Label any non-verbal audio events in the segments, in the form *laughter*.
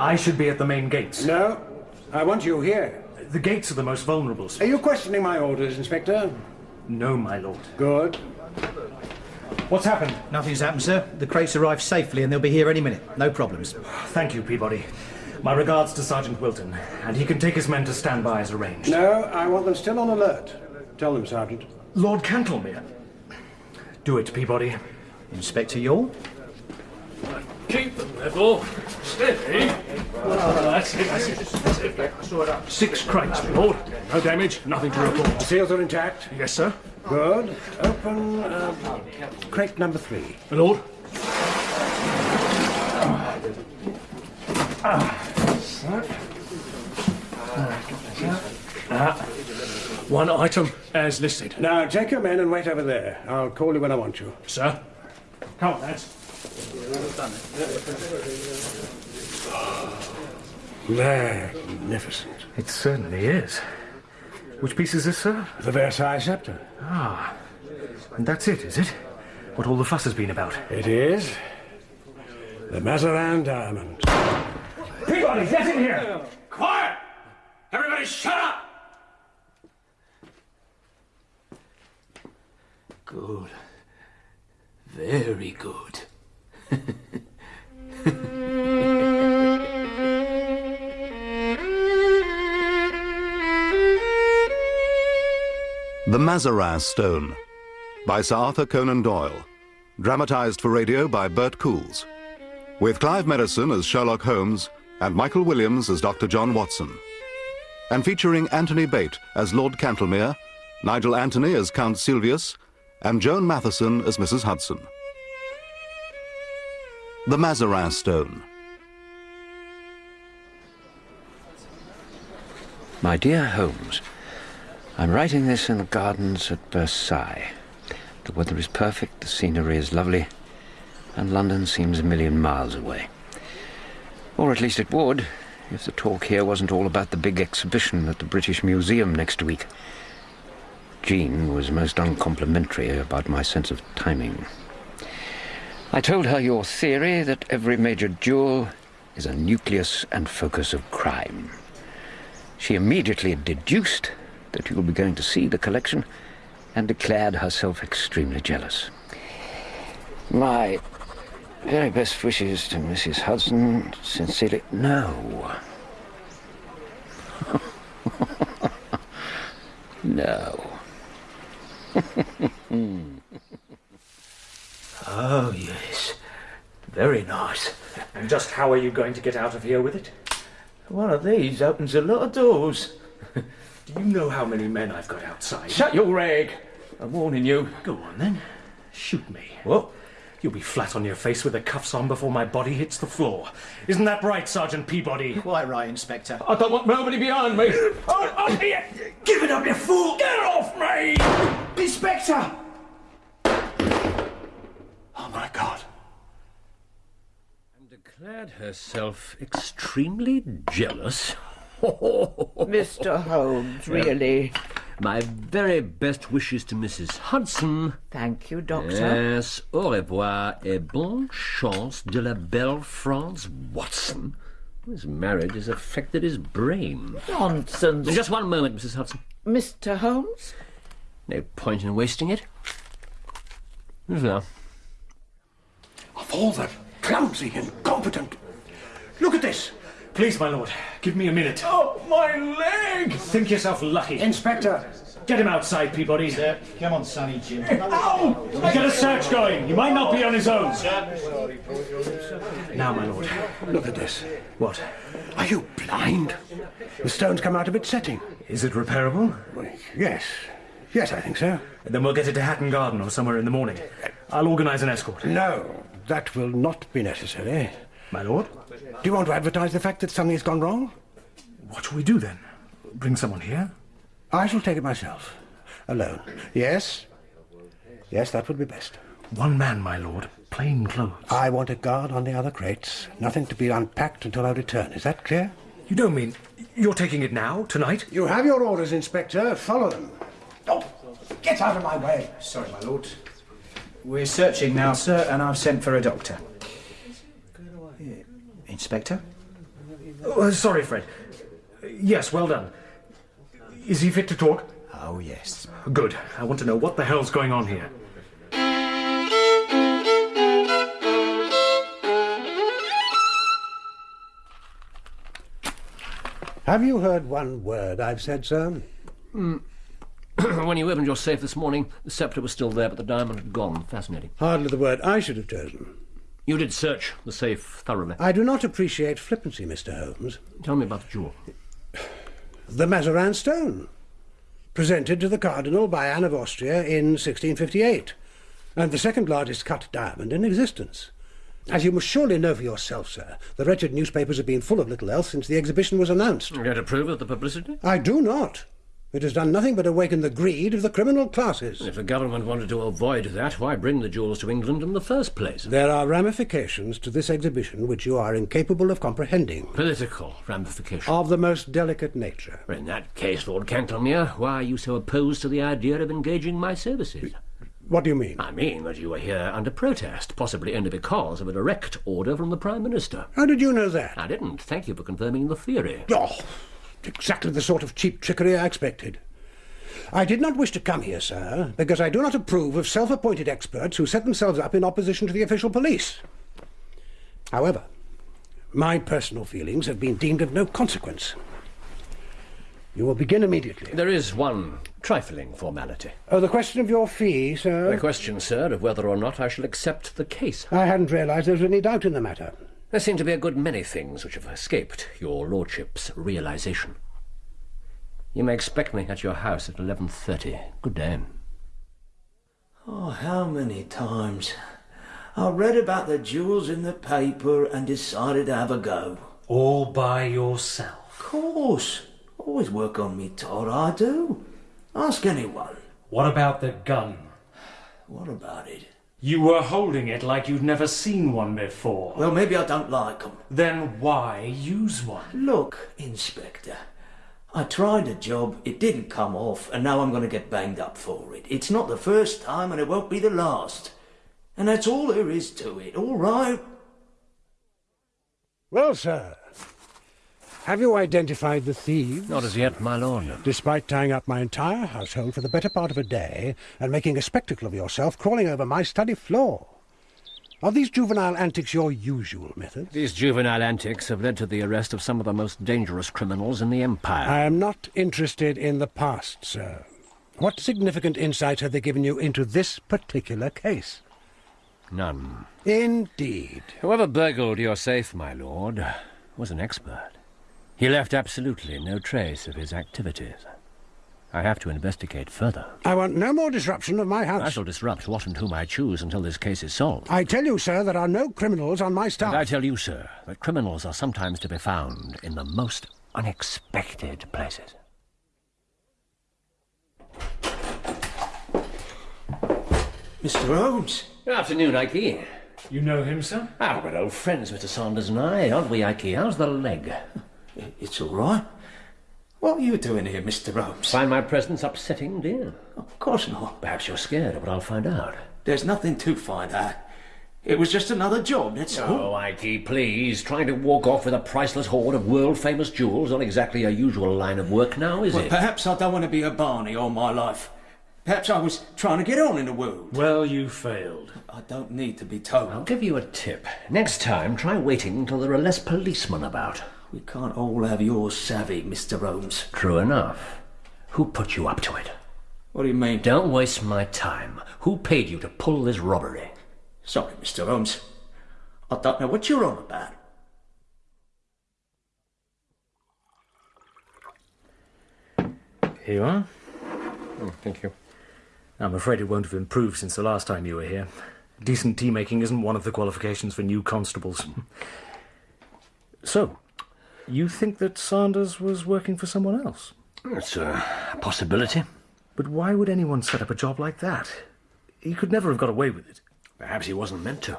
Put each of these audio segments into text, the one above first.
I should be at the main gates. No, I want you here. The gates are the most vulnerable. Are you questioning my orders, Inspector? No, my lord. Good. What's happened? Nothing's happened, sir. The crates arrived safely and they'll be here any minute. No problems. Thank you, Peabody. My regards to Sergeant Wilton, and he can take his men to stand by as arranged. No, I want them still on alert. Tell them, Sergeant. Lord Cantlemere. Do it, Peabody. Inspector Youghal? Keep them level. Steady. that's it, that's it. That's it. Six crates, my lord. No damage, nothing to report. The seals are intact? Yes, sir. Good. Open uh, crate number three. My lord. Ah. One item as listed. Now, take your men and wait over there. I'll call you when I want you. Sir. Come on, lads. Magnificent. It certainly is. Which piece is this, sir? The Versailles scepter. Ah. And that's it, is it? What all the fuss has been about. It is. The Mazarin diamond. Peabody, get in here! Quiet! Everybody shut up! Good. Very good. The Mazarin Stone by Sir Arthur Conan Doyle. Dramatized for radio by Bert Coules. With Clive Merrison as Sherlock Holmes and Michael Williams as Dr. John Watson. And featuring Anthony Bate as Lord Cantlemere, Nigel Anthony as Count Silvius, and Joan Matheson as Mrs. Hudson. The Mazarin Stone. My dear Holmes, I'm writing this in the gardens at Versailles. The weather is perfect, the scenery is lovely, and London seems a million miles away. Or at least it would, if the talk here wasn't all about the big exhibition at the British Museum next week. Jean was most uncomplimentary about my sense of timing. I told her your theory that every major duel is a nucleus and focus of crime. She immediately deduced that you will be going to see the collection and declared herself extremely jealous. My very best wishes to Mrs. Hudson. Sincerely, no. *laughs* no. *laughs* Hmm. Oh, yes. Very nice. And just how are you going to get out of here with it? One of these opens a lot of doors. *laughs* Do you know how many men I've got outside? Shut your rag. I'm warning you. Go on then. Shoot me. What? You'll be flat on your face with the cuffs on before my body hits the floor. Isn't that right, Sergeant Peabody? Quite right, Inspector. I don't want nobody behind me. Oh, oh, here. Give it up, you fool! Get off me! Inspector! Oh, my God. And declared herself extremely jealous. *laughs* Mr. Holmes, really? My very best wishes to Mrs. Hudson. Thank you, Doctor. Yes, au revoir et bonne chance de la belle France Watson. His marriage has affected his brain. Nonsense. Just one moment, Mrs. Hudson. Mr. Holmes? No point in wasting it. There. Of all the clumsy, incompetent. Look at this. Please, my lord, give me a minute. Oh, my leg! Think yourself lucky. Inspector. Get him outside, Peabody. Sir, come on, Sonny Jim. Ow! Get a search going. He might not be on his own. Now, my lord. Look at this. What? Are you blind? The stone's come out of its setting. Is it repairable? Well, yes. Yes, I think so. Then we'll get it to Hatton Garden or somewhere in the morning. I'll organise an escort. No, that will not be necessary. My lord? Do you want to advertise the fact that something has gone wrong? What shall we do then? Bring someone here? I shall take it myself. Alone. Yes? Yes, that would be best. One man, my lord. Plain clothes. I want a guard on the other crates. Nothing to be unpacked until I return. Is that clear? You don't mean you're taking it now, tonight? You have your orders, Inspector. Follow them. Oh, get out of my way. Sorry, my lord. We're searching now, sir, and I've sent for a doctor. Inspector? Oh, sorry, Fred. Yes, well done. Is he fit to talk? Oh, yes. Good. I want to know what the hell's going on here. Have you heard one word I've said, sir? Hmm. *coughs* when you opened your safe this morning, the sceptre was still there, but the diamond had gone. Fascinating. Hardly the word I should have chosen. You did search the safe thoroughly. I do not appreciate flippancy, Mr. Holmes. Tell me about the jewel. *sighs* The Mazarin stone, presented to the Cardinal by Anne of Austria in 1658, and the second largest cut diamond in existence. As you must surely know for yourself, sir, the wretched newspapers have been full of little else since the exhibition was announced. You don't approve of the publicity? I do not. It has done nothing but awaken the greed of the criminal classes. If the government wanted to avoid that, why bring the jewels to England in the first place? There are ramifications to this exhibition which you are incapable of comprehending. Political ramifications. Of the most delicate nature. In that case, Lord Cantlemere, why are you so opposed to the idea of engaging my services? What do you mean? I mean that you are here under protest, possibly only because of a direct order from the Prime Minister. How did you know that? I didn't. Thank you for confirming the theory. Oh, exactly the sort of cheap trickery I expected. I did not wish to come here, sir, because I do not approve of self-appointed experts who set themselves up in opposition to the official police. However, my personal feelings have been deemed of no consequence. You will begin immediately. There is one trifling formality. Oh, the question of your fee, sir? The question, sir, of whether or not I shall accept the case. I hadn't realised there was any doubt in the matter. There seem to be a good many things which have escaped your lordship's realization. You may expect me at your house at 11.30. Good day. Oh, how many times I read about the jewels in the paper and decided to have a go. All by yourself. Of course. Always work on me, Todd, I do. Ask anyone. What about the gun? What about it? You were holding it like you'd never seen one before. Well, maybe I don't like 'em. Then why use one? Look, Inspector, I tried a job, it didn't come off, and now I'm going to get banged up for it. It's not the first time, and it won't be the last. And that's all there is to it, all right? Well, sir, have you identified the thieves? Not as yet, my lord. Despite tying up my entire household for the better part of a day and making a spectacle of yourself crawling over my study floor. Are these juvenile antics your usual method? These juvenile antics have led to the arrest of some of the most dangerous criminals in the Empire. I am not interested in the past, sir. What significant insight have they given you into this particular case? None. Indeed. Whoever burgled your safe, my lord, was an expert. He left absolutely no trace of his activities. I have to investigate further. I want no more disruption of my house. I shall disrupt what and whom I choose until this case is solved. I tell you, sir, there are no criminals on my staff. And I tell you, sir, that criminals are sometimes to be found in the most unexpected places. Mr. Holmes. Good afternoon, Ikey. You know him, sir? Ah, we're old friends, Mr. Sanders and I, aren't we, Ikey? How's the leg? It's all right. What are you doing here, Mr. Holmes? Find my presence upsetting, dear? Of course not. Perhaps you're scared of what I'll find out. There's nothing to find out. It was just another job, that's all. Oh, Ike, please. Trying to walk off with a priceless hoard of world-famous jewels, not exactly a usual line of work now, is Well, it? perhaps I don't want to be a Barney all my life. Perhaps I was trying to get on in the world. Well, you failed. I don't need to be told. I'll give you a tip. Next time, try waiting until there are less policemen about. We can't all have your savvy, Mr. Holmes. True enough. Who put you up to it? What do you mean? Don't waste my time. Who paid you to pull this robbery? Sorry, Mr. Holmes. I don't know what you're on about. Here you are. Oh, thank you. I'm afraid it won't have improved since the last time you were here. Decent tea making isn't one of the qualifications for new constables. *laughs* So, you think that Sanders was working for someone else? Oh, it's a possibility. But why would anyone set up a job like that? He could never have got away with it. Perhaps he wasn't meant to.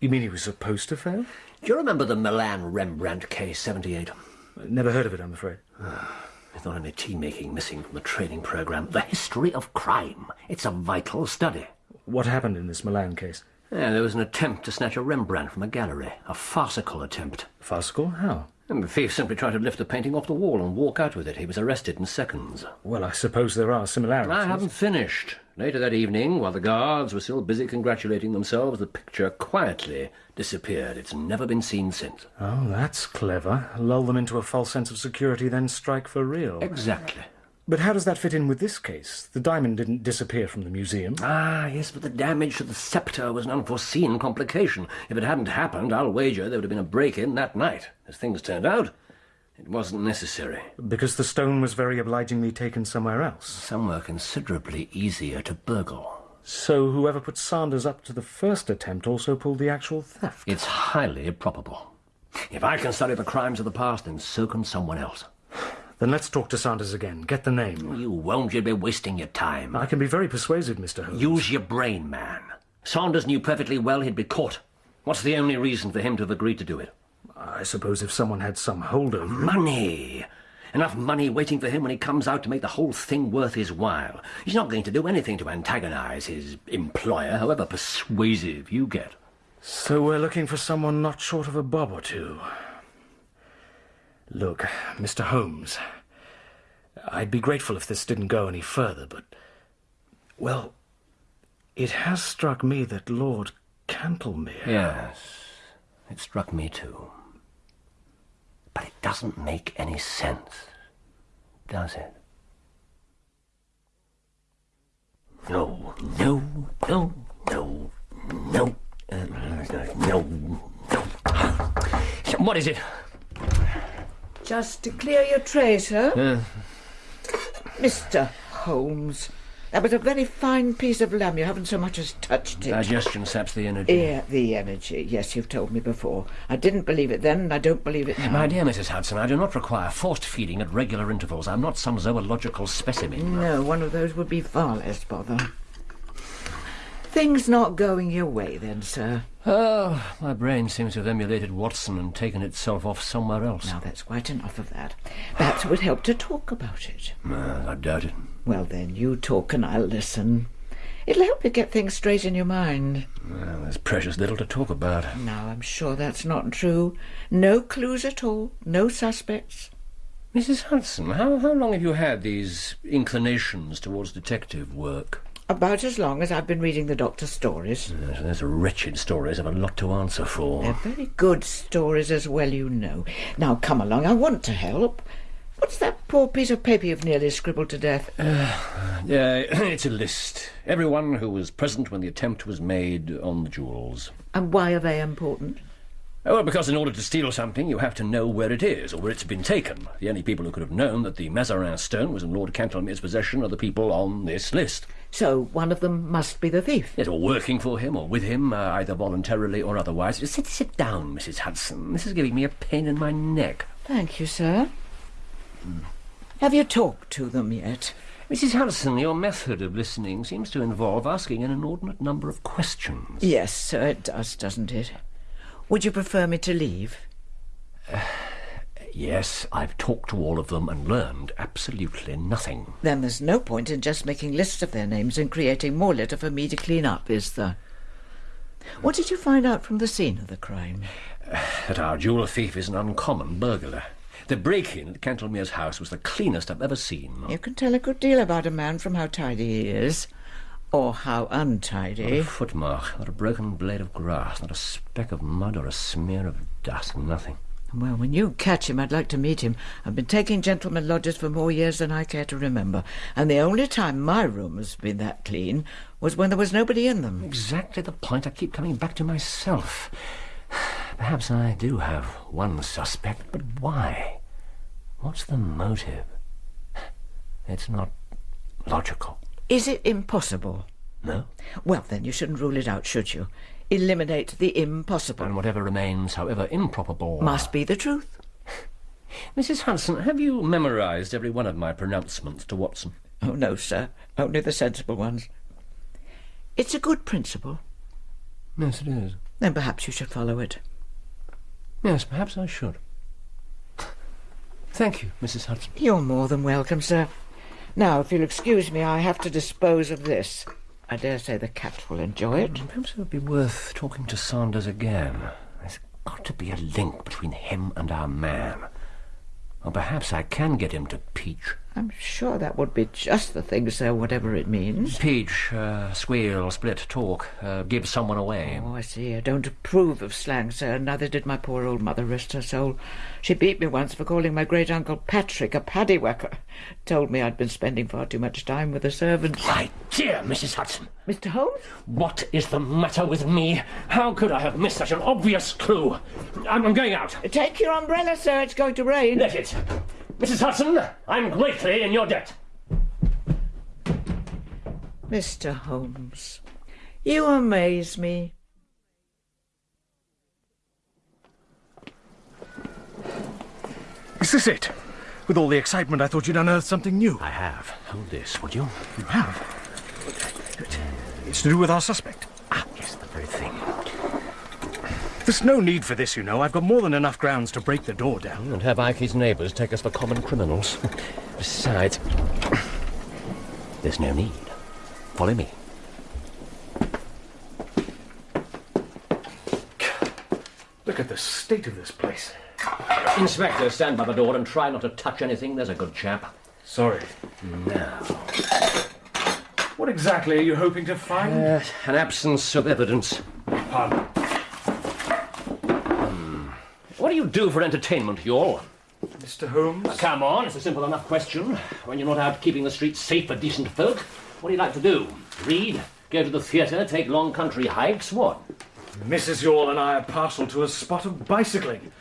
You mean he was supposed to fail? Do you remember the Milan Rembrandt case, 78? Uh, never heard of it, I'm afraid. *sighs* There's not only tea making missing from the training program, the history of crime. It's a vital study. What happened in this Milan case? Yeah, there was an attempt to snatch a Rembrandt from a gallery. A farcical attempt. Farcical? How? And the thief simply tried to lift the painting off the wall and walk out with it. He was arrested in seconds. Well, I suppose there are similarities. I haven't finished. Later that evening, while the guards were still busy congratulating themselves, the picture quietly disappeared. It's never been seen since. Oh, that's clever. Lull them into a false sense of security, then strike for real. Exactly. But how does that fit in with this case? The diamond didn't disappear from the museum. Ah, yes, but the damage to the sceptre was an unforeseen complication. If it hadn't happened, I'll wager there would have been a break-in that night. As things turned out, it wasn't necessary. Because the stone was very obligingly taken somewhere else. Somewhere considerably easier to burgle. So whoever put Sanders up to the first attempt also pulled the actual theft. It's highly probable. If I can study the crimes of the past, then so can someone else. Then let's talk to Sanders again. Get the name. Oh, you won't. You'll be wasting your time. I can be very persuasive, Mr. Holmes. Use your brain, man. Sanders knew perfectly well he'd be caught. What's the only reason for him to have agreed to do it? I suppose if someone had some hold over him. Money. Enough money waiting for him when he comes out to make the whole thing worth his while. He's not going to do anything to antagonize his employer, however persuasive you get. So we're looking for someone not short of a bob or two. Look, Mr. Holmes, I'd be grateful if this didn't go any further, but. Well, it has struck me that Lord Cantlemere. Yes, it struck me too. But it doesn't make any sense, does it? No, no, no, no, no, uh, no, no. What is it? Just to clear your tray, sir. Mr. Holmes, that was a very fine piece of lamb. You haven't so much as touched it. Digestion saps the energy. Yeah, the energy. Yes, you've told me before. I didn't believe it then, and I don't believe it now. My dear Mrs. Hudson, I do not require forced feeding at regular intervals. I'm not some zoological specimen. No, one of those would be far less bother. Things not going your way, then, sir. Oh, my brain seems to have emulated Watson and taken itself off somewhere else. Now, that's quite enough of that. Perhaps it would help to talk about it. Uh, I doubt it. Well, then, you talk and I'll listen. It'll help you get things straight in your mind. Well, there's precious little to talk about. Now, I'm sure that's not true. No clues at all. No suspects. Mrs. Hudson, how, how long have you had these inclinations towards detective work? About as long as I've been reading the doctor's stories. Yes, There's wretched stories I've a lot to answer for. They're very good stories as well, you know. Now, come along. I want to help. What's that poor piece of paper you've nearly scribbled to death? Uh, yeah, *clears throat* it's a list. Everyone who was present when the attempt was made on the jewels. And why are they important? Oh, well, because in order to steal something, you have to know where it is or where it's been taken. The only people who could have known that the Mazarin stone was in Lord Cantlemere's possession are the people on this list. So one of them must be the thief. Yes, or working for him or with him, uh, either voluntarily or otherwise. Sit, sit down, Mrs. Hudson. This is giving me a pain in my neck. Thank you, sir. Have you talked to them yet? Mrs. Hudson, your method of listening seems to involve asking an inordinate number of questions. Yes, sir, it does, doesn't it? Would you prefer me to leave? *sighs* Yes, I've talked to all of them and learned absolutely nothing. Then there's no point in just making lists of their names and creating more litter for me to clean up, is there? What did you find out from the scene of the crime? *sighs* That our jewel thief is an uncommon burglar. The break-in at Cantlemere's house was the cleanest I've ever seen. You can tell a good deal about a man from how tidy he is, or how untidy. Not a footmark, not a broken blade of grass, not a speck of mud or a smear of dust, nothing. Well, when you catch him, I'd like to meet him. I've been taking gentlemen lodgers for more years than I care to remember, and the only time my room has been that clean was when there was nobody in them. Exactly the point I keep coming back to myself. *sighs* Perhaps I do have one suspect, but why? What's the motive? *sighs* It's not logical. Is it impossible? No? Well, then you shouldn't rule it out, should you? Eliminate the impossible. And whatever remains, however improbable. Must be the truth. *sighs* Mrs. Hudson, have you memorized every one of my pronouncements to Watson? Oh, no, sir. Only the sensible ones. It's a good principle. Yes, it is. Then perhaps you should follow it. Yes, perhaps I should. Thank you, Mrs. Hudson. You're more than welcome, sir. Now, if you'll excuse me, I have to dispose of this. I dare say the cat will enjoy it. Mm, perhaps it would be worth talking to Sanders again. There's got to be a link between him and our man. Or perhaps I can get him to peach. I'm sure that would be just the thing, sir, whatever it means. Peach, uh, squeal, split, talk, uh, give someone away. Oh, I see. I don't approve of slang, sir. Neither did my poor old mother, rest her soul. She beat me once for calling my great uncle Patrick a paddywhacker. Told me I'd been spending far too much time with the servants. My dear Mrs. Hudson, Mr. Holmes? what is the matter with me? How could I have missed such an obvious clue? I'm, I'm going out. Take your umbrella, sir. It's going to rain. Let it. Mrs. Hudson, I'm greatly in your debt. Mr. Holmes, you amaze me. Is this it? With all the excitement, I thought you'd unearthed something new. I have. Hold this, would you? You have? It's to do with our suspect. Ah, yes, the very thing. There's no need for this, you know. I've got more than enough grounds to break the door down. And have Ikey's neighbours take us for common criminals. *laughs* Besides, *clears throat* there's no need. Follow me. Look at the state of this place. Inspector, stand by the door and try not to touch anything. There's a good chap. Sorry. Now, What exactly are you hoping to find? uh, an absence of evidence. Pardon. What do you do for entertainment, you all? Mr. Holmes? Uh, come on, it's a simple enough question. When you're not out keeping the streets safe for decent folk, what do you like to do? Read? Go to the theatre? Take long country hikes? What? Mrs. Youghal and I are partial to a spot of bicycling.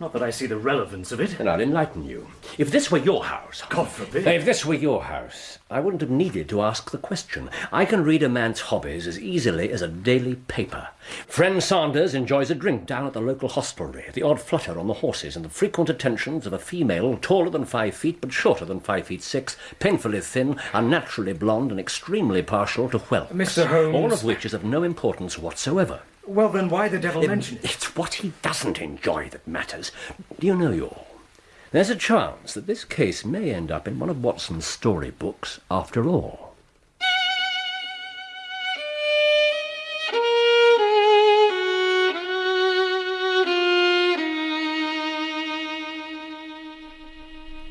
Not that I see the relevance of it. Then I'll enlighten you. If this were your house, God forbid. If this were your house, I wouldn't have needed to ask the question. I can read a man's hobbies as easily as a daily paper. Friend Sanders enjoys a drink down at the local hostelry, the odd flutter on the horses, and the frequent attentions of a female taller than five feet but shorter than five feet six, painfully thin, unnaturally blonde, and extremely partial to whelps. Mr. Holmes. All of which is of no importance whatsoever. Well, then why the devil mention it? It's what he doesn't enjoy that matters. Do you know, Youghal? There's a chance that this case may end up in one of Watson's storybooks after all.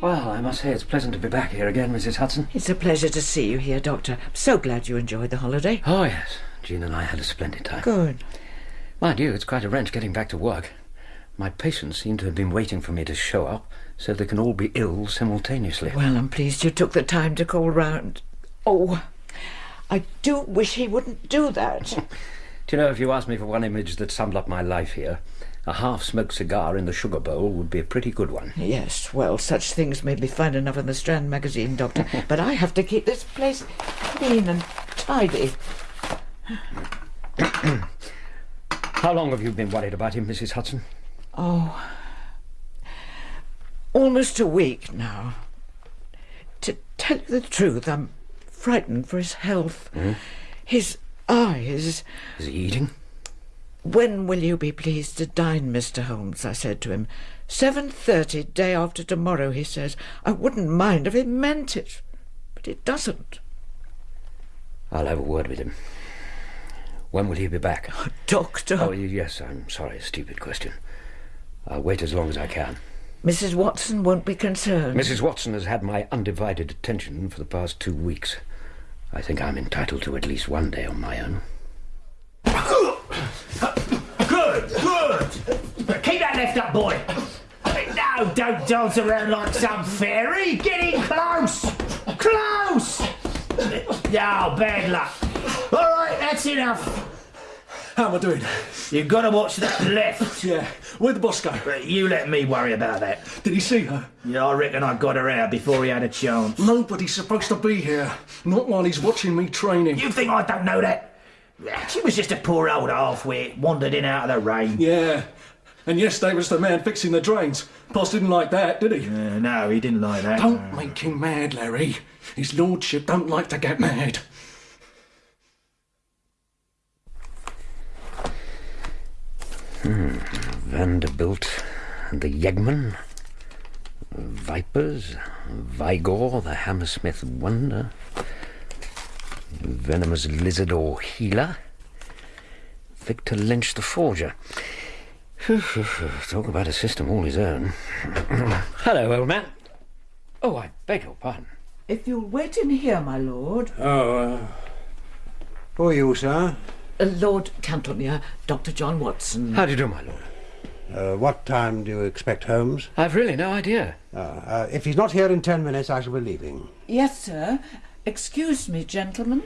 Well, I must say it's pleasant to be back here again, Mrs. Hudson. It's a pleasure to see you here, Doctor. I'm so glad you enjoyed the holiday. Oh, yes. Jean and I had a splendid time. Good. Mind you, it's quite a wrench getting back to work. My patients seem to have been waiting for me to show up so they can all be ill simultaneously. Well, I'm pleased you took the time to call round. Oh, I do wish he wouldn't do that. *laughs* Do you know, if you asked me for one image that summed up my life here, a half-smoked cigar in the sugar bowl would be a pretty good one. yes, well, such things may be fine enough in the Strand magazine, Doctor, *laughs* but I have to keep this place clean and tidy. *clears throat* *clears throat* How long have you been worried about him, Mrs. Hudson? Oh, almost a week now. To tell you the truth, I'm frightened for his health. Hmm? His eyes. Is he eating? When will you be pleased to dine, Mr. Holmes? I said to him. Seven thirty, day after tomorrow, he says. I wouldn't mind if he meant it, but it doesn't. I'll have a word with him. When will he be back? *laughs* Doctor. Oh, yes, I'm sorry, a stupid question. I'll wait as long as I can. Mrs. Watson won't be concerned. Mrs. Watson has had my undivided attention for the past two weeks. I think I'm entitled to at least one day on my own. Good, good. Keep that left up, boy. No, don't dance around like some fairy. Get in close. Close. No, bad luck. All right, that's enough. How am I doing? You've got to watch that *coughs* left. Yeah. Where'd the boss go? But you let me worry about that. Did he see her? Yeah, I reckon I got her out before he had a chance. Nobody's supposed to be here. Not while he's watching me training. You think I don't know that? She was just a poor old half-wit, wandered in out of the rain. Yeah. And yesterday was the man fixing the drains. Boss didn't like that, did he? Uh, no, he didn't like that. Don't make him mad, Larry. His lordship don't like to get mad. Vanderbilt and the Yeggman, Vipers, Vigor, the Hammersmith Wonder, Venomous Lizard or Gila, Victor Lynch the Forger. *sighs* Talk about a system all his own. *clears throat* Hello, old man. Oh, I beg your pardon. If you'll wait in here, my lord. Oh, uh, who are you, sir? Uh, lord Cantlemere, Dr. John Watson. How do you do, my lord? Uh, what time do you expect Holmes? I've really no idea. Uh, uh, if he's not here in ten minutes, I shall be leaving. Yes, sir. Excuse me, gentlemen.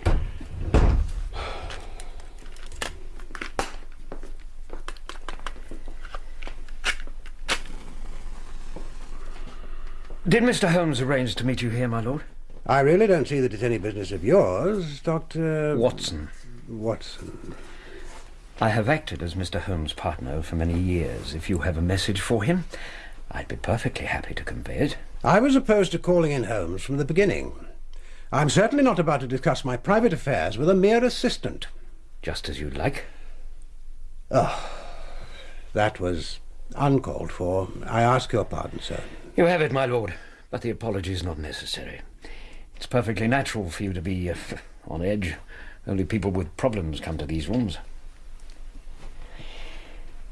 Did Mr. Holmes arrange to meet you here, my lord? I really don't see that it's any business of yours, Dr. Watson. Watson. I have acted as Mr. Holmes' partner for many years. If you have a message for him, I'd be perfectly happy to convey it. I was opposed to calling in Holmes from the beginning. I'm certainly not about to discuss my private affairs with a mere assistant. Just as you'd like. Oh, that was uncalled for. I ask your pardon, sir. You have it, my lord, but the apology is not necessary. It's perfectly natural for you to be uh, *laughs* on edge. Only people with problems come to these rooms.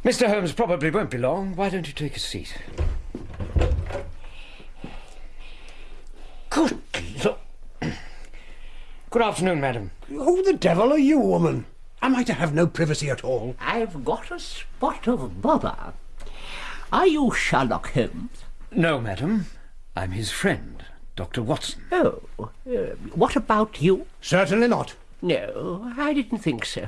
Mr. Holmes probably won't be long. Why don't you take a seat? Good Lord. Good afternoon, madam. Who the devil are you, woman? Am I to have no privacy at all? I've got a spot of bother. Are you Sherlock Holmes? No, madam. I'm his friend, Dr. Watson. Oh, uh, what about you? Certainly not. No, I didn't think so.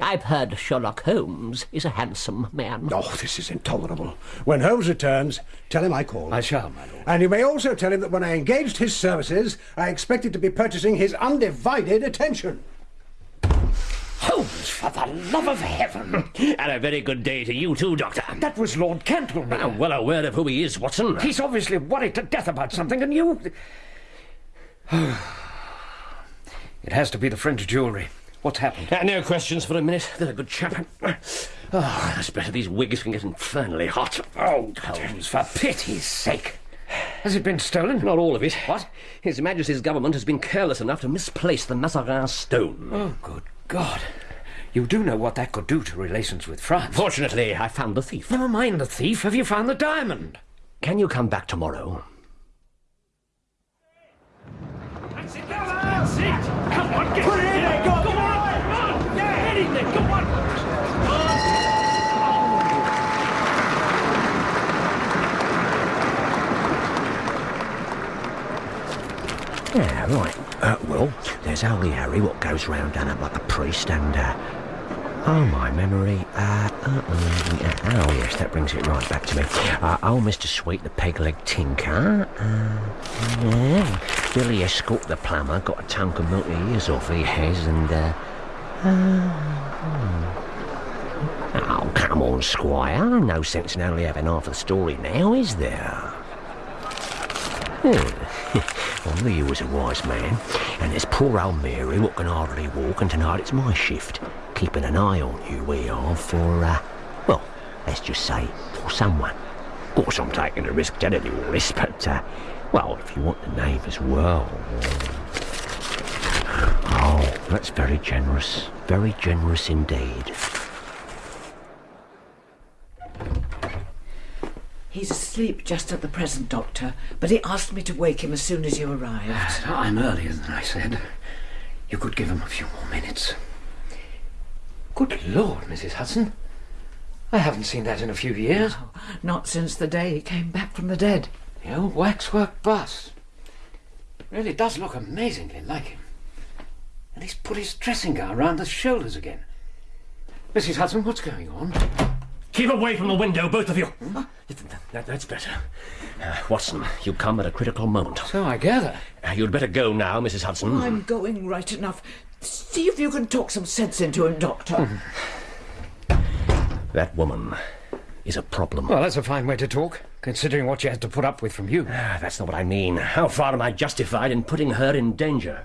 I've heard Sherlock Holmes is a handsome man. Oh, this is intolerable. When Holmes returns, tell him I called. I shall, my lord. And you may also tell him that when I engaged his services, I expected to be purchasing his undivided attention. Holmes, for the love of heaven! *laughs* and a very good day to you too, Doctor. That was Lord Cantlemere. I'm well aware of who he is, Watson. He's obviously worried to death about something, and you... *sighs* *sighs* it has to be the French jewellery. What's happened? Uh, no questions for a minute. They're a good chap. Oh, that's better. These wigs can get infernally hot. Oh, Holmes, for pity's sake. Has it been stolen? Not all of it. What? His Majesty's government has been careless enough to misplace the Mazarin stone. Oh, good God. You do know what that could do to relations with France. Fortunately, I found the thief. Never mind the thief. Have you found the diamond? Can you come back tomorrow? That's it! Come on, get Put it in there, go on! Come on! Come on! Yeah, get in there, come on! Yeah, right. Uh, well, there's only Harry what goes round done up like a priest and, uh, oh, my memory, uh, uh, uh, oh, yes, that brings it right back to me. Uh, oh, Mr. Sweet, the peg-leg tinker, uh, yeah, Billy Escort, the plumber, got a tongue of milk ears off he has, and, uh, uh. Oh, come on, Squire. No sense in only having half the story now, is there? Hmm. *laughs* well, he was a wise man. And there's poor old Mary what can hardly walk, and tonight it's my shift. Keeping an eye on you, we are, for, uh, well, let's just say, for someone. Of course, I'm taking a risk telling you all this, but, uh, well, if you want the name as well. Oh, that's very generous. Very generous indeed. He's asleep just at the present, Doctor, but he asked me to wake him as soon as you arrived. *sighs* I'm earlier than I said. You could give him a few more minutes. Good Lord, Mrs. Hudson. I haven't seen that in a few years. No, not since the day he came back from the dead. The old waxwork bust. Really does look amazingly like him. And he's put his dressing gown round the shoulders again. Mrs. Hudson, what's going on? Keep away from the window, both of you. That, that's better. Uh, Watson, you come at a critical moment. So I gather. Uh, you'd better go now, Mrs. Hudson. I'm going right enough. See if you can talk some sense into him, Doctor. *laughs* That woman is a problem. Well, that's a fine way to talk, considering what she had to put up with from you. Ah, that's not what I mean. How far am I justified in putting her in danger?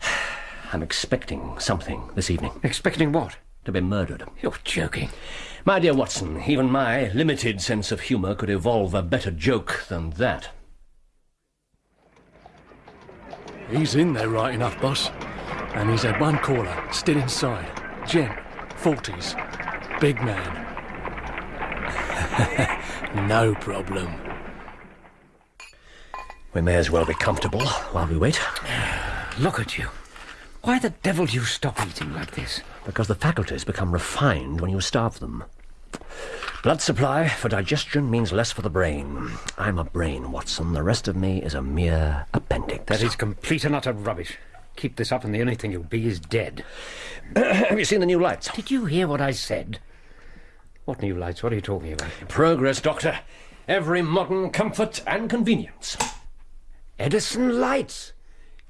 *sighs* I'm expecting something this evening. Expecting what? To be murdered. You're joking. My dear Watson, even my limited sense of humour could evolve a better joke than that. He's in there right enough, boss. And he's had one caller, still inside. Gent, 40s. big man. *laughs* no problem. We may as well be comfortable while we wait. *sighs* Look at you. Why the devil do you stop eating like this? Because the faculties become refined when you starve them. Blood supply for digestion means less for the brain. I'm a brain, Watson. The rest of me is a mere appendix. That is complete and utter rubbish. Keep this up, and the only thing you'll be is dead. *clears throat* Have you seen the new lights? Did you hear what I said? What new lights? What are you talking about? Progress, Doctor. Every modern comfort and convenience. Edison lights?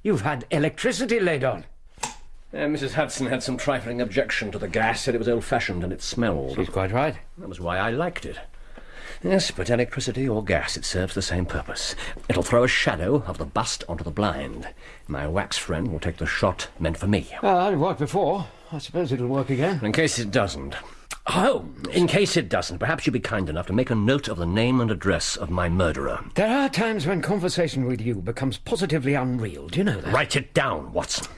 You've had electricity laid on. Uh, Mrs. Hudson had some trifling objection to the gas, said it was old-fashioned and it smelled. She's quite right. That was why I liked it. Yes, but electricity or gas, it serves the same purpose. It'll throw a shadow of the bust onto the blind. My wax friend will take the shot meant for me. Well, it worked before. I suppose it'll work again. In case it doesn't. Oh, in case it doesn't, perhaps you'd be kind enough to make a note of the name and address of my murderer. There are times when conversation with you becomes positively unreal. Do you know that? Write it down, Watson.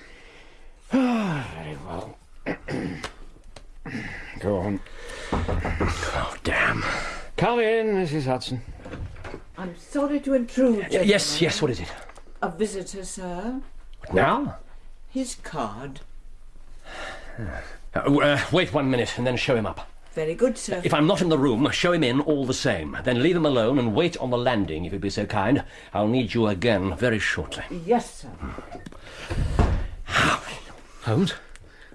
Ah, very well. *clears throat* Go on. Oh, damn. Come in, Mrs. Hudson. I'm sorry to intrude. Y- yes, yes, what is it? A visitor, sir. Now? His card. Uh, uh, wait one minute and then show him up. Very good, sir. If I'm not in the room, show him in all the same. Then leave him alone and wait on the landing, if you'd be so kind. I'll need you again very shortly. Yes, sir. Holmes?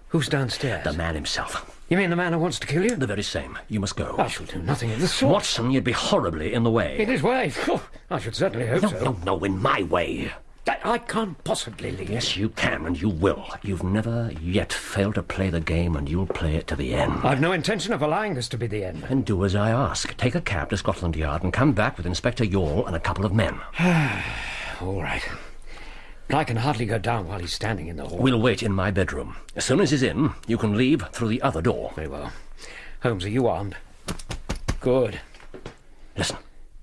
Who's downstairs? The man himself. You mean the man who wants to kill you? The very same. You must go. I shall do nothing of the sort. Watson, you'd be horribly in the way. In his way? Oh, I should certainly hope No, so. no, no, in my way. I, I can't possibly leave. Yes, you can, and you will. You've never yet failed to play the game, and you'll play it to the end. I've no intention of allowing this to be the end. And do as I ask. Take a cab to Scotland Yard and come back with Inspector Youghal and a couple of men. *sighs* All right. But I can hardly go down while he's standing in the hall. We'll wait in my bedroom. As soon as he's in, you can leave through the other door. Very well. Holmes, are you armed? Good. Listen,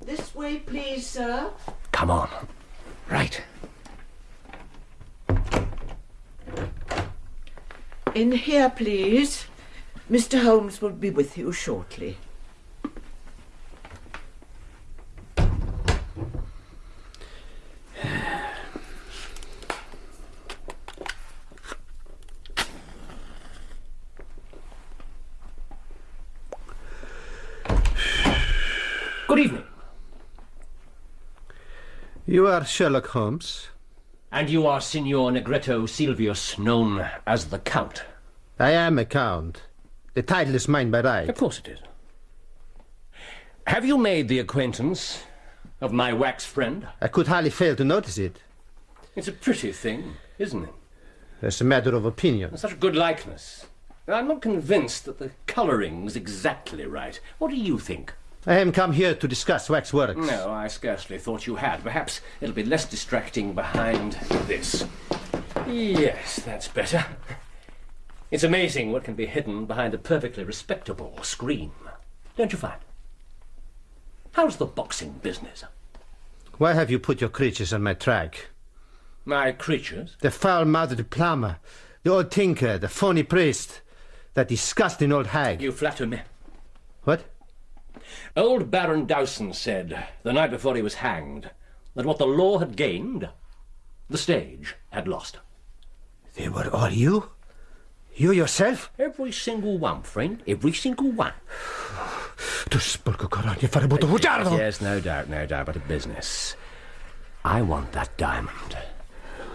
This way, please, sir. come on. Right. In here, please. Mr. Holmes will be with you shortly. Good evening. You are Sherlock Holmes. And you are Signor Negretto Silvius, known as the Count. I am a count. The title is mine by right. Of course it is. Have you made the acquaintance of my wax friend? I could hardly fail to notice it. It's a pretty thing, isn't it? As a matter of opinion. Such a good likeness. I'm not convinced that the colouring's exactly right. What do you think? I am come here to discuss wax works. No, I scarcely thought you had. Perhaps it'll be less distracting behind this. Yes, that's better. It's amazing what can be hidden behind a perfectly respectable screen. Don't you find? How's the boxing business? Why have you put your creatures on my track? My creatures? The foul-mouthed plumber, the old tinker, the phony priest, that disgusting old hag. You flatter me. What? Old Baron Dowson said, the night before he was hanged, that what the law had gained, the stage had lost. They were all you? You yourself? Every single one, friend. Every single one. Tu sporco corogno fare butto bugiardo! Yes, no doubt, no doubt, but a business. I want that diamond.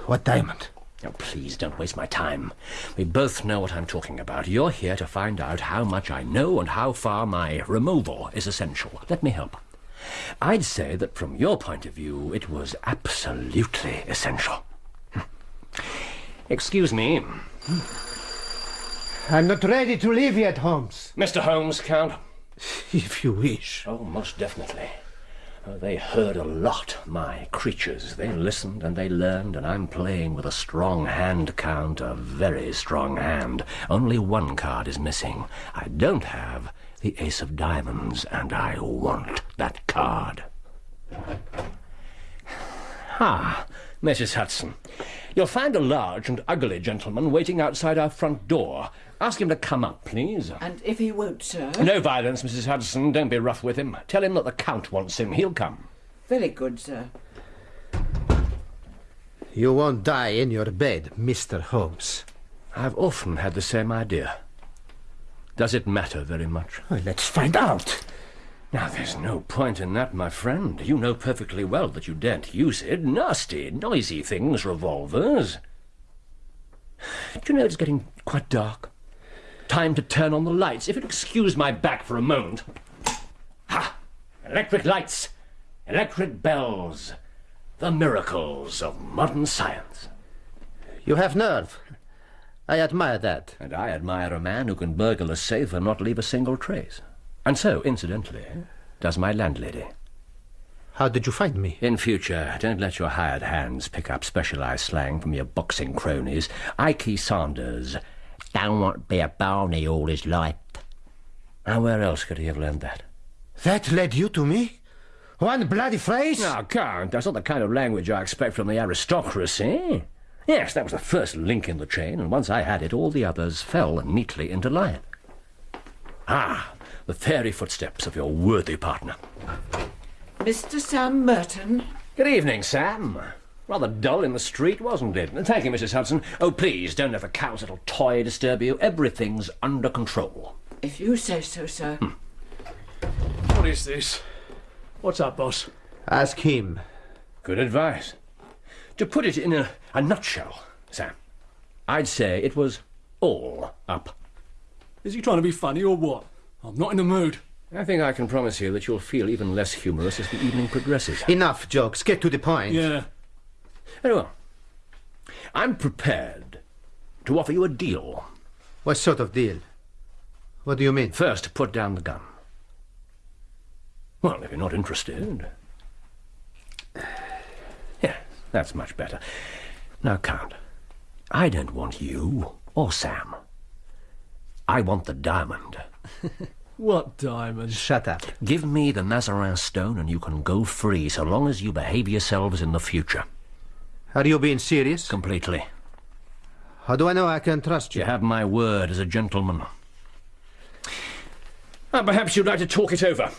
What diamond? Oh, please don't waste my time. We both know what I'm talking about. You're here to find out how much I know and how far my removal is essential. Let me help. I'd say that from your point of view, it was absolutely essential. Excuse me. I'm not ready to leave yet, Holmes. Mr. Holmes, Count? *laughs* If you wish. Oh, most definitely. They heard a lot, my creatures. They listened and they learned, and I'm playing with a strong hand, Count, a very strong hand. Only one card is missing. I don't have the Ace of Diamonds, and I want that card. *sighs* Ah, Mrs. Hudson. You'll find a large and ugly gentleman waiting outside our front door. Ask him to come up, please. And if he won't, sir? No violence, Mrs. Hudson. Don't be rough with him. Tell him that the Count wants him. He'll come. Very good, sir. You won't die in your bed, Mr. Holmes. I've often had the same idea. Does it matter very much? Well, let's find out. Now, there's no point in that, my friend. You know perfectly well that you daren't use it. Nasty, noisy things, revolvers. *sighs* Do you know it's getting quite dark? Time to turn on the lights. If you'll excuse my back for a moment. Ha! Electric lights, electric bells. The miracles of modern science. You have nerve. I admire that. And I admire a man who can burgle a safe and not leave a single trace. And so, incidentally, does my landlady. How did you find me? In future, don't let your hired hands pick up specialized slang from your boxing cronies. Ikey Sanders don't want to be a barney all his life. And where else could he have learned that? That led you to me? One bloody phrase? No, Count, that's not the kind of language I expect from the aristocracy. Yes, that was the first link in the chain, and once I had it, all the others fell neatly into line. Ah, the fairy footsteps of your worthy partner. Mr. Sam Merton? Good evening, Sam. Rather dull in the street, wasn't it? Thank you, Mrs. Hudson. Oh, please, don't let the cow's little toy disturb you. Everything's under control. If you say so, sir. Hmm. What is this? What's up, boss? Ask him. Good advice. To put it in a, a nutshell, Sam, I'd say it was all up. Is he trying to be funny or what? I'm not in the mood. I think I can promise you that you'll feel even less humorous as the evening progresses. Enough jokes. Get to the point. Yeah. Very well. I'm prepared to offer you a deal. What sort of deal? What do you mean? First, put down the gun. Well, if you're not interested. Yeah, that's much better. Now, Count, I don't want you or Sam. I want the diamond. *laughs* What diamond? Shut up. Give me the Mazarin stone and you can go free so long as you behave yourselves in the future. Are you being serious? Completely. How do I know I can trust you? You have my word as a gentleman. Ah, perhaps you'd like to talk it over.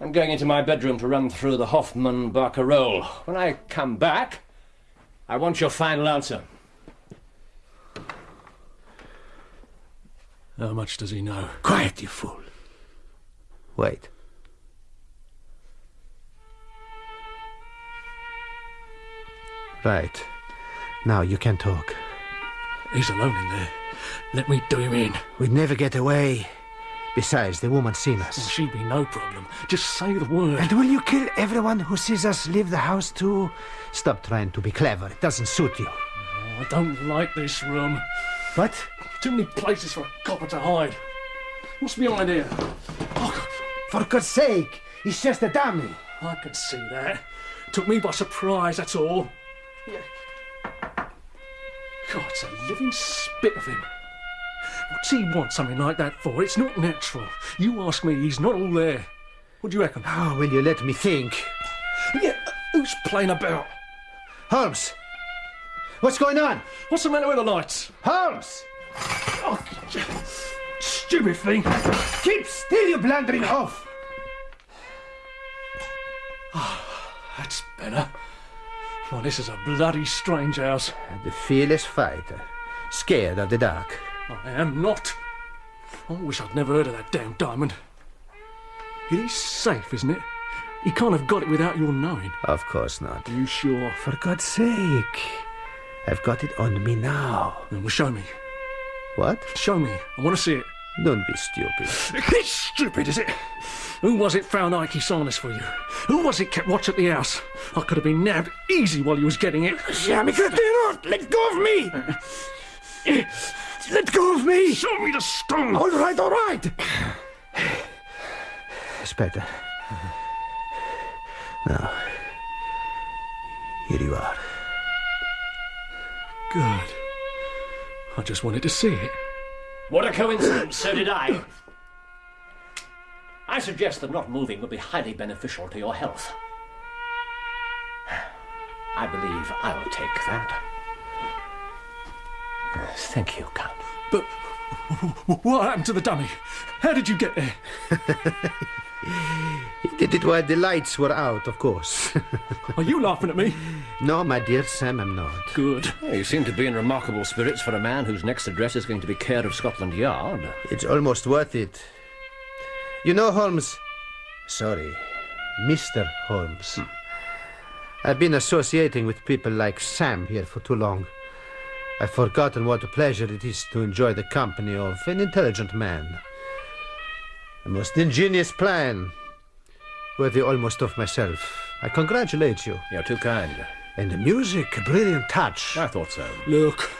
I'm going into my bedroom to run through the Hoffman Barcarolle. When I come back, I want your final answer. How much does he know? Quiet, you fool. Wait. Right. Now you can talk. He's alone in there. Let me do him in. We'd never get away. Besides, the woman's seen Well, us. she'd be no problem. Just say the word. And will you kill everyone who sees us leave the house too? Stop trying to be clever. It doesn't suit you. Oh, I don't like this room. What? Too many places for a copper to hide. What's behind here? Oh, For God's sake, he's just a dummy. I can see that. Took me by surprise, that's all. God, it's a living spit of him. What's he want something like that for? It's not natural. You ask me, he's not all there. What do you reckon? Oh, will you let me think? Yeah, who's playing about? Holmes! What's going on? What's the matter with the lights? Holmes! Oh, stupid thing. Keep still, you blundering oaf! Ah, that's better. Well, this is a bloody strange house. The fearless fighter. Scared of the dark. I am not. I wish I'd never heard of that damn diamond. It is safe, isn't it? He can't have got it without your knowing. Of course not. Are you sure? For God's sake. I've got it on me now. Then well, show me. What? Show me. I want to see it. Don't be stupid. It's stupid, is it? Who was it found Ike Sanders for you? Who was it kept watch at the house? I could have been nabbed easy while you was getting it. Jamais not! Let go of me! Let go of me! Show me the stone! All right, all right! Aspetta. Now, here you are. Good. I just wanted to see it. What a coincidence, so did I. I suggest that not moving would be highly beneficial to your health. I believe I'll take that. Thank you, Count. But what happened to the dummy? How did you get there? *laughs* He did it while the lights were out, of course. *laughs* Are you laughing at me? no, my dear Sam, I'm not. Good. Well, you seem to be in remarkable spirits for a man whose next address is going to be care of Scotland Yard. It's almost worth it. You know, Holmes. Sorry, Mr. Holmes. Hmm. I've been associating with people like Sam here for too long. I've forgotten what a pleasure it is to enjoy the company of an intelligent man. A most ingenious plan, worthy almost of myself. I congratulate you. You're too kind. And the music, a brilliant touch. I thought so. Look,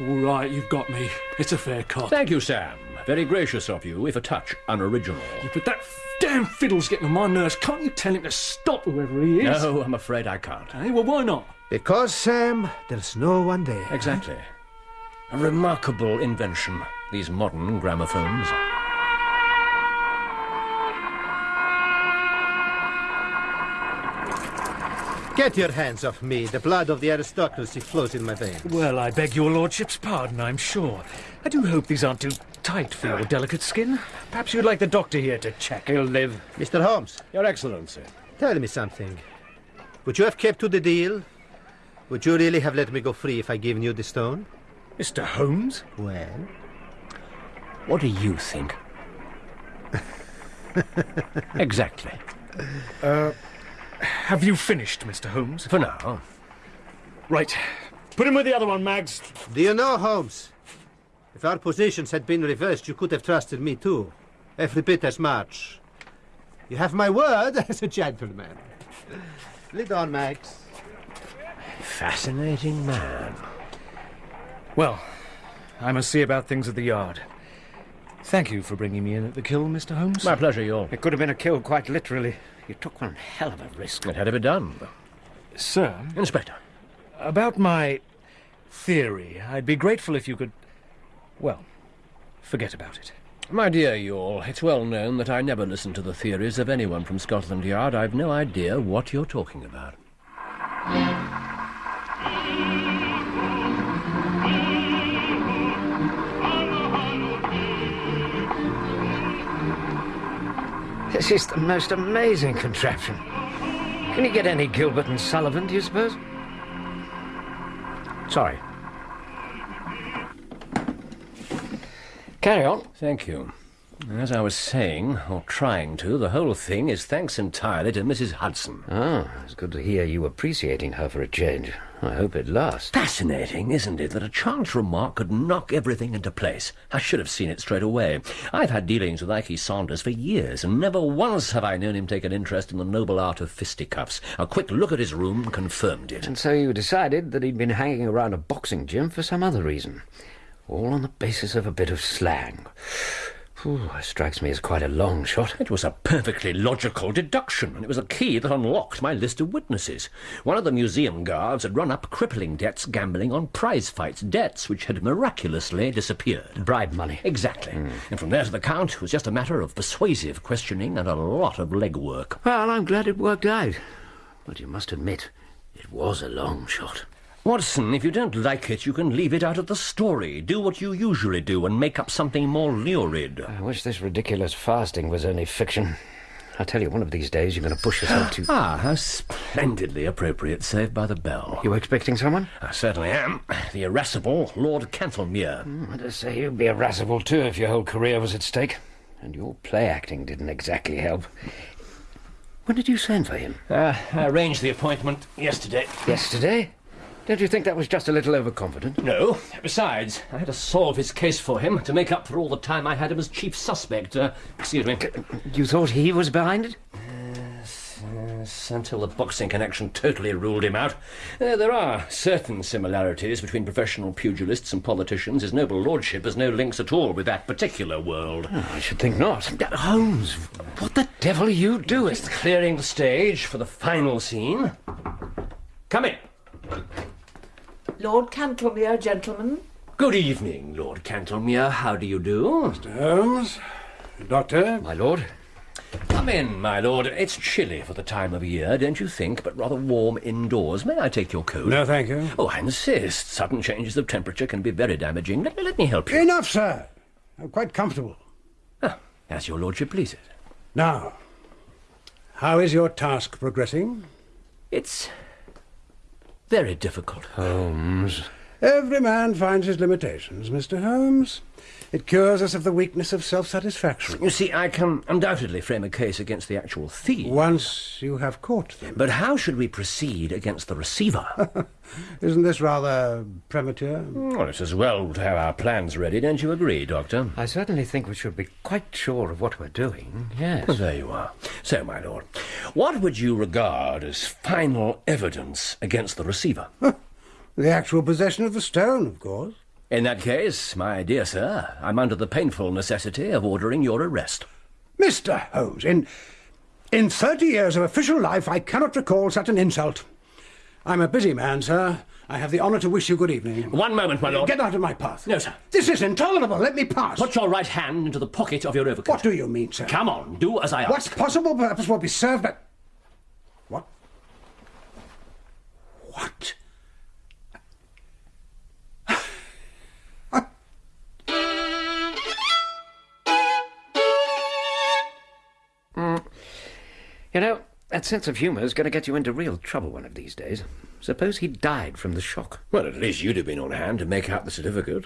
all right, you've got me. It's a fair cop. Thank you, Sam. Very gracious of you, if a touch unoriginal. Yeah, but that damn fiddle's getting on my nerves. Can't you tell him to stop whoever he is? No, I'm afraid I can't. Hey, well, why not? Because, Sam, there's no one there. Exactly. A remarkable invention, these modern gramophones. Get your hands off me. The blood of the aristocracy flows in my veins. Well, I beg your lordship's pardon, I'm sure. I do hope these aren't too tight for your delicate skin. Perhaps you'd like the doctor here to check. He'll live. Mr. Holmes, Your Excellency. tell me something. Would you have kept to the deal? Would you really have let me go free if I given you the stone? Mr. Holmes? Well, What do you think? *laughs* exactly. Uh, have you finished, Mr. Holmes? For now. Right. Put him with the other one, Mags. do you know, Holmes? If our positions had been reversed, you could have trusted me too. Every bit as much. You have my word *laughs* as a gentleman. Lead on, Max. Fascinating man. Well, I must see about things at the yard. Thank you for bringing me in at the kill, Mr. Holmes. My pleasure, Youghal. It could have been a kill, quite literally. You took one hell of a risk. It had to be done. Sir, Inspector. about my theory, I'd be grateful if you could. Well, forget about it. My dear Youghal, it's well known that I never listen to the theories of anyone from Scotland Yard. I've no idea what you're talking about. This is the most amazing contraption. Can you get any Gilbert and Sullivan, do you suppose? Sorry. Carry on. Thank you. As I was saying, or trying to, the whole thing is thanks entirely to Mrs. Hudson. Ah, it's good to hear you appreciating her for a change. I hope it lasts. Fascinating, isn't it, that a chance remark could knock everything into place? I should have seen it straight away. I've had dealings with Ike Sanders for years, and never once have I known him take an interest in the noble art of fisticuffs. A quick look at his room confirmed it. And so you decided that he'd been hanging around a boxing gym for some other reason. All on the basis of a bit of slang. Whew, strikes me as quite a long shot. It was a perfectly logical deduction, and it was a key that unlocked my list of witnesses. One of the museum guards had run up crippling debts gambling on prize fights, debts which had miraculously disappeared. Bribe money. Exactly. Hmm. And from there to the Count, it was just a matter of persuasive questioning and a lot of legwork. Well, I'm glad it worked out. But you must admit, it was a long shot. Watson, if you don't like it, you can leave it out of the story. Do what you usually do and make up something more lurid. I wish this ridiculous fasting was only fiction. I tell you, one of these days you're going to push yourself to. *gasps* Ah, how splendidly appropriate, saved by the bell. You were expecting someone? I certainly am. The irascible Lord Cantlemere. I dare say you'd be irascible too if your whole career was at stake. And your play acting didn't exactly help. When did you send for him? Uh, I arranged the appointment yesterday. Yesterday? Don't you think that was just a little overconfident? No. Besides, I had to solve his case for him to make up for all the time I had him as chief suspect. Uh, excuse me. You thought he was behind it? Yes, until the boxing connection totally ruled him out. Uh, there are certain similarities between professional pugilists and politicians. His noble lordship has no links at all with that particular world. Oh, I should think not. Holmes, what the devil are you doing? Just clearing the stage for the final scene. Come in. Lord Cantlemere, gentlemen. Good evening, Lord Cantlemere. How do you do? Mr. Holmes, Doctor, My lord? Come in, my lord. It's chilly for the time of year, don't you think, but rather warm indoors. May I take your coat? No, thank you. Oh, I insist. Sudden changes of temperature can be very damaging. Let, let me help you. Enough, sir. I'm quite comfortable. Ah, as your lordship pleases. Now, how is your task progressing? It's very difficult. Holmes. Every man finds his limitations, Mr. Holmes. It cures us of the weakness of self-satisfaction. You see, I can undoubtedly frame a case against the actual thief. Once you have caught them. But how should we proceed against the receiver? *laughs* Isn't this rather premature? well, it's as well to have our plans ready, don't you agree, Doctor? I certainly think we should be quite sure of what we're doing, yes. Well, there you are. So, my lord, what would you regard as final evidence against the receiver? the actual possession of the stone, of course. In that case, my dear sir, I'm under the painful necessity of ordering your arrest. Mr. Holmes, in, in thirty years of official life, I cannot recall such an insult. I'm a busy man, sir. I have the honour to wish you good evening. One moment, my lord. Get out of my path. No, sir. This is intolerable. Let me pass. Put your right hand into the pocket of your overcoat. What do you mean, sir? Come on, do as I ask. What possible purpose will be served by... What? What? *sighs* Mm. You know, that sense of humour is going to get you into real trouble one of these days. Suppose he died from the shock. Well, at least you'd have been on hand to make out the certificate.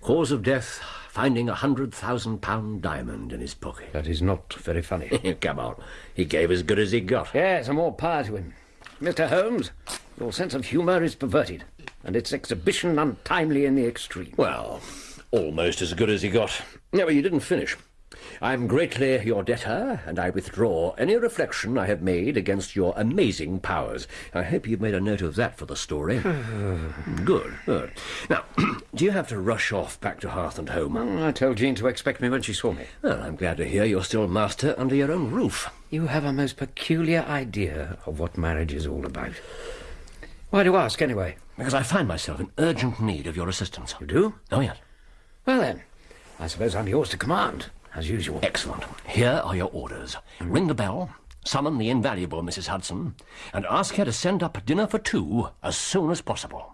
Cause of death, finding a hundred thousand pound diamond in his pocket. That is not very funny. *laughs* Come on. He gave as good as he got. Yes, and more power to him. Mr. Holmes, your sense of humour is perverted, and its exhibition untimely in the extreme. Well, almost as good as he got. No, but you didn't finish. I'm greatly your debtor, and I withdraw any reflection I have made against your amazing powers. I hope you've made a note of that for the story. *sighs* good, good. Now, *clears throat* do you have to rush off back to Hearth and Home? Mm, I told Jean to expect me when she saw me. Well, I'm glad to hear you're still master under your own roof. You have a most peculiar idea of what marriage is all about. Why do you ask, anyway? Because I find myself in urgent need of your assistance. You do? Oh, yes. Well, then, I suppose I'm yours to command as usual. Excellent. Here are your orders. Ring the bell, summon the invaluable Mrs. Hudson, and ask her to send up dinner for two as soon as possible.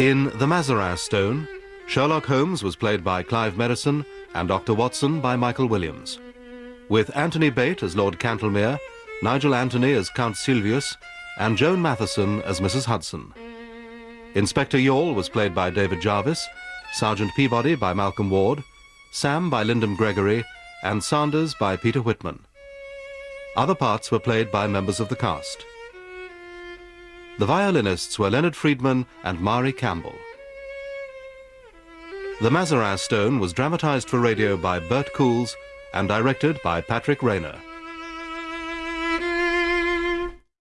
In The Mazarin Stone, Sherlock Holmes was played by Clive Merrison and Dr. Watson by Michael Williams. With Anthony Bate as Lord Cantlemere, Nigel Anthony as Count Sylvius, and Joan Matheson as Mrs. Hudson. Inspector Youghal was played by David Jarvis, Sergeant Peabody by Malcolm Ward, Sam by Lyndon Gregory, and Sanders by Peter Whitman. Other parts were played by members of the cast. The violinists were Leonard Friedman and Mari Campbell. The Mazarin Stone was dramatized for radio by Bert Coules and directed by Patrick Rayner.